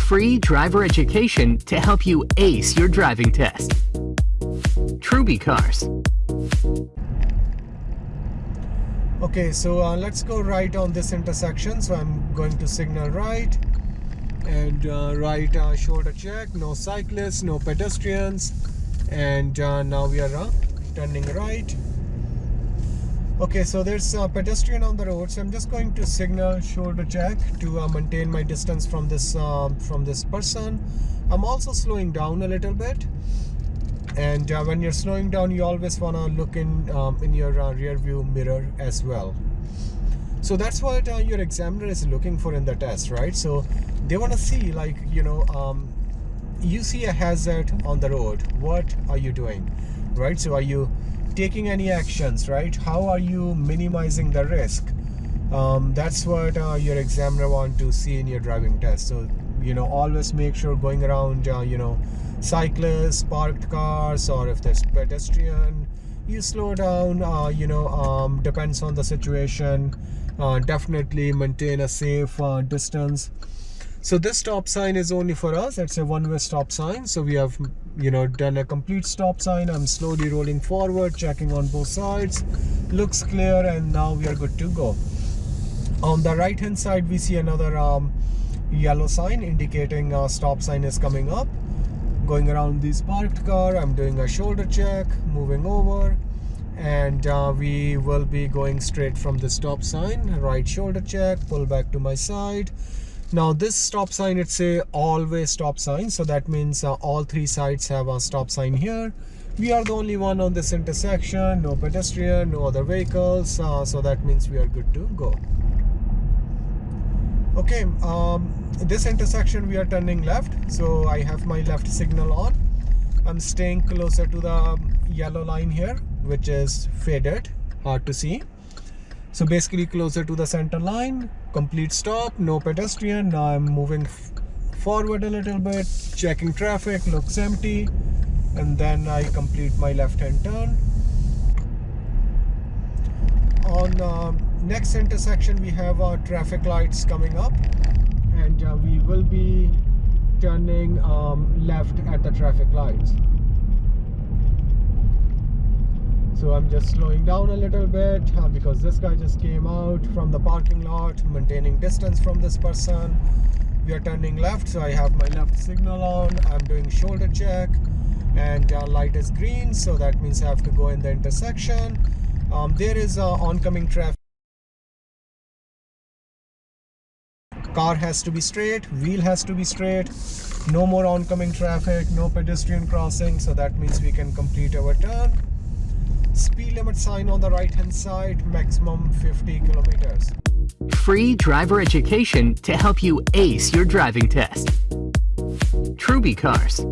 Free driver education to help you ace your driving test. Truby Cars. Okay, so uh, let's go right on this intersection. So I'm going to signal right and uh, right uh, shoulder check. No cyclists, no pedestrians. And uh, now we are uh, turning right. Okay, so there's a pedestrian on the road. So I'm just going to signal shoulder check to uh, maintain my distance from this um, from this person. I'm also slowing down a little bit. And uh, when you're slowing down you always want to look in um, in your uh, rear view mirror as well. So that's what uh, your examiner is looking for in the test right? So they want to see like you know um, you see a hazard on the road. What are you doing? Right? So are you taking any actions right? How are you minimizing the risk? Um, that's what uh, your examiner want to see in your driving test. So you know always make sure going around uh, you know cyclists parked cars or if there's pedestrian you slow down uh, you know um, depends on the situation. Uh, definitely maintain a safe uh, distance so this stop sign is only for us. It's a one-way stop sign. So we have you know done a complete stop sign. I'm slowly rolling forward checking on both sides. Looks clear and now we are good to go. On the right hand side we see another um, yellow sign indicating a stop sign is coming up. Going around this parked car i'm doing a shoulder check moving over and uh, we will be going straight from the stop sign. Right shoulder check pull back to my side now this stop sign it's a always stop sign so that means uh, all three sides have a stop sign here. We are the only one on this intersection no pedestrian no other vehicles uh, so that means we are good to go. Okay um, this intersection we are turning left so I have my left signal on. I'm staying closer to the yellow line here which is faded hard to see so basically closer to the center line complete stop no pedestrian. Now I'm moving forward a little bit checking traffic looks empty. And then I complete my left hand turn. On uh, next intersection we have our traffic lights coming up. And uh, we will be turning um, left at the traffic lights so I'm just slowing down a little bit uh, because this guy just came out from the parking lot maintaining distance from this person. We are turning left so I have my left signal on. I'm doing shoulder check and uh, light is green so that means I have to go in the intersection. Um, there is uh, oncoming traffic. Car has to be straight wheel has to be straight. No more oncoming traffic no pedestrian crossing so that means we can complete our turn speed limit sign on the right hand side maximum 50 kilometers. Free driver education to help you ace your driving test. Truby cars